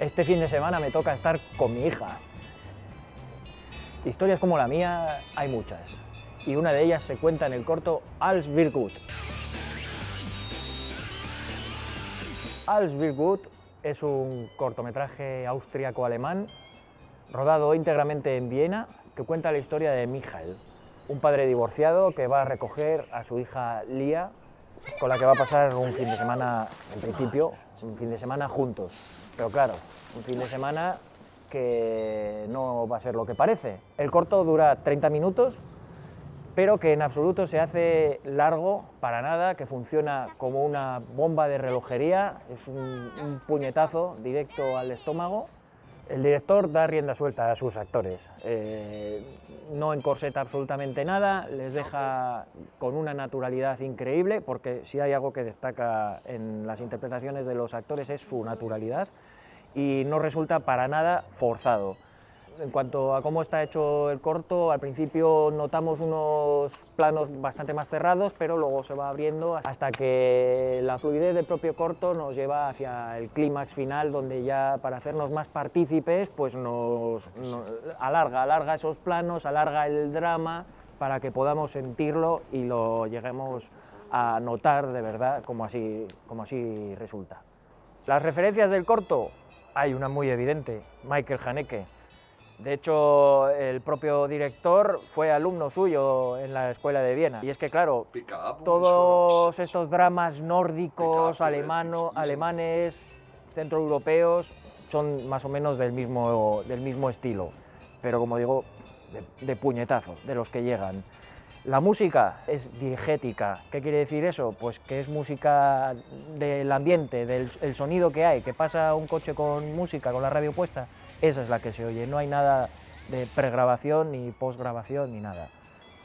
Este fin de semana me toca estar con mi hija. Historias como la mía hay muchas, y una de ellas se cuenta en el corto Als wir gut. Als wir gut es un cortometraje austriaco-alemán rodado íntegramente en Viena que cuenta la historia de Michael, un padre divorciado que va a recoger a su hija Lia, con la que va a pasar un fin de semana, en principio, un fin de semana juntos. Pero claro, un fin de semana que no va a ser lo que parece. El corto dura 30 minutos, pero que en absoluto se hace largo para nada, que funciona como una bomba de relojería, es un, un puñetazo directo al estómago. El director da rienda suelta a sus actores, eh, no encorseta absolutamente nada, les deja con una naturalidad increíble, porque si hay algo que destaca en las interpretaciones de los actores es su naturalidad, y no resulta para nada forzado. En cuanto a cómo está hecho el corto, al principio notamos unos planos bastante más cerrados, pero luego se va abriendo hasta que la fluidez del propio corto nos lleva hacia el clímax final, donde ya para hacernos más partícipes, pues nos, nos alarga, alarga esos planos, alarga el drama, para que podamos sentirlo y lo lleguemos a notar de verdad como así, como así resulta. Las referencias del corto, hay una muy evidente, Michael Haneke, de hecho, el propio director fue alumno suyo en la escuela de Viena. Y es que, claro, todos estos dramas nórdicos, alemano, alemanes, centroeuropeos, son más o menos del mismo, del mismo estilo. Pero, como digo, de, de puñetazo, de los que llegan. La música es diegética. ¿Qué quiere decir eso? Pues que es música del ambiente, del el sonido que hay, que pasa un coche con música, con la radio puesta, esa es la que se oye, no hay nada de pregrabación ni postgrabación ni nada.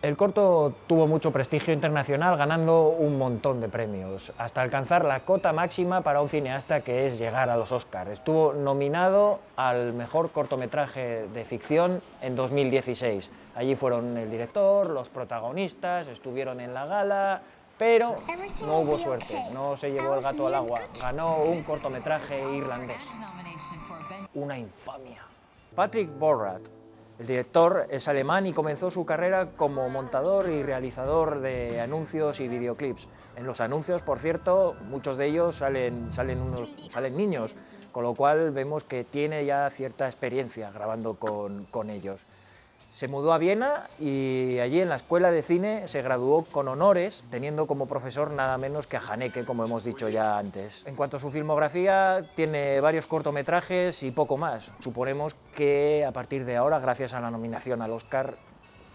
El corto tuvo mucho prestigio internacional, ganando un montón de premios, hasta alcanzar la cota máxima para un cineasta que es llegar a los Oscars. Estuvo nominado al mejor cortometraje de ficción en 2016. Allí fueron el director, los protagonistas, estuvieron en la gala, pero no hubo suerte, no se llevó el gato al agua, ganó un cortometraje irlandés. Una infamia. Patrick Borrat, el director, es alemán y comenzó su carrera como montador y realizador de anuncios y videoclips. En los anuncios, por cierto, muchos de ellos salen, salen, unos, salen niños, con lo cual vemos que tiene ya cierta experiencia grabando con, con ellos. Se mudó a Viena y allí en la escuela de cine se graduó con honores, teniendo como profesor nada menos que a Haneke, como hemos dicho ya antes. En cuanto a su filmografía, tiene varios cortometrajes y poco más. Suponemos que a partir de ahora, gracias a la nominación al Oscar,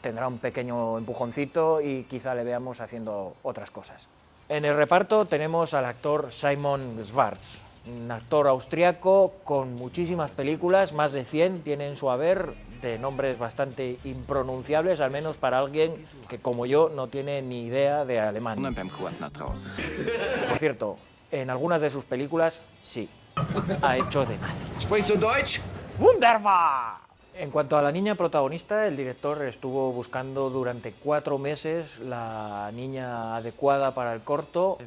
tendrá un pequeño empujoncito y quizá le veamos haciendo otras cosas. En el reparto tenemos al actor Simon Schwartz, un actor austriaco con muchísimas películas, más de 100 tiene en su haber, de nombres bastante impronunciables, al menos para alguien que, como yo, no tiene ni idea de alemán. Por cierto, en algunas de sus películas, sí, ha hecho de nazi. ¡Wunderbar! En cuanto a la niña protagonista, el director estuvo buscando durante cuatro meses la niña adecuada para el corto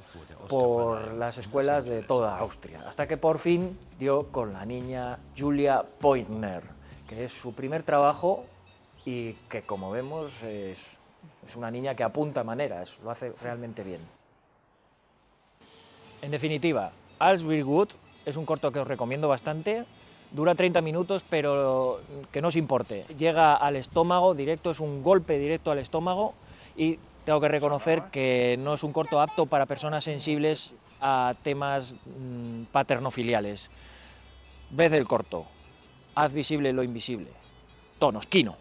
por las escuelas de toda Austria, hasta que por fin dio con la niña Julia Pointner, que es su primer trabajo y que, como vemos, es, una niña que apunta maneras, lo hace realmente bien. En definitiva, Als wir gut es un corto que os recomiendo bastante, dura 30 minutos, pero que no os importe. Llega al estómago directo, es un golpe directo al estómago y tengo que reconocer que no es un corto apto para personas sensibles a temas mmm, paternofiliales. Ved el corto, haz visible lo invisible. Tonos, Kino.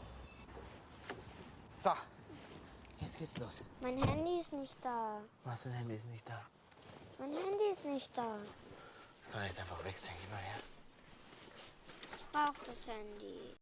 So, jetzt geht's los. Mein Handy ist nicht da. Was, dein Handy ist nicht da. Mein Handy ist nicht da. Das kann ich einfach weg, denke ich mal, ja. Brauche das Handy.